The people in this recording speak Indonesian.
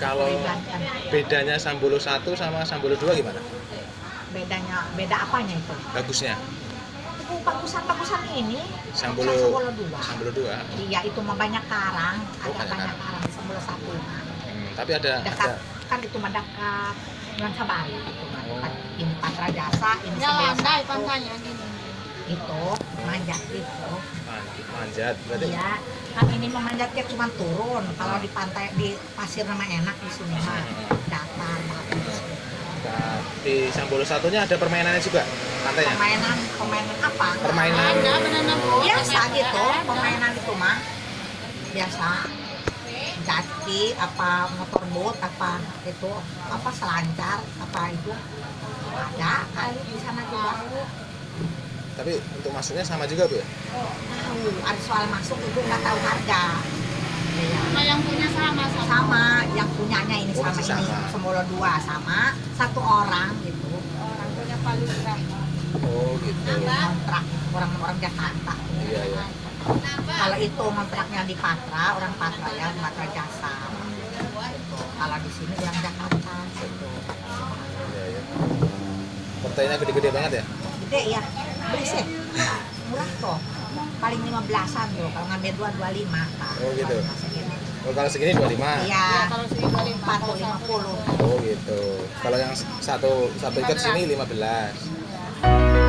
Kalau bedanya Sambolo 1 sama Sambolo 2 gimana? bedanya beda apanya itu Bagusnya. itu bagusan-bagusan ini Sambolo Sambolo dua Sambolo 2. iya itu mah banyak karang Oh, ada banyak banyak karang di Sambolo satu Hmm, tapi ada dekat ada kan itu mah dekat dengan Sabari itu mah Oh. ini Patra Jasa ini Ya, Sambolo andai satu pantainya gini. Itu manjat itu. Man- manjat berarti? Iya kan ini memanjatnya cuma turun. Kalau di pantai di pasir nama enak di sini mah. Datar bagus Nah, di Sambolo satunya ada permainannya juga pantainya. permainan permainan apa? Permainan. Ada boat. biasa ada gitu permainan itu mah. Biasa. Jati apa motor boat apa itu apa selancar apa itu. Ada kali di sana juga Tapi untuk masuknya sama juga bu ya? tahu ada soal masuk itu nggak tahu harga Iya. Nah, yang punya sama sama. sama yang punyanya ini Oh, sama masih ini sama. Sembolo dua sama satu orang gitu Orang punya paling berapa? Oh gitu. kontrak orang-orang Jakarta Iya iya. kalau itu kontraknya di Patra orang Patra ya Patra Jasa kalau di sini orang Jakarta gitu. Iya iya. Pantainya gede-gede banget ya? Gede ya. Beli sih murah kok. Paling 15an tuh kalau ngambil dua dua lima Oh, gitu. Oh kalau segini 25. Ya, iya. Kalau empat tuh lima puluh. Oh gitu. Kalau yang satu satu ikat sini 15.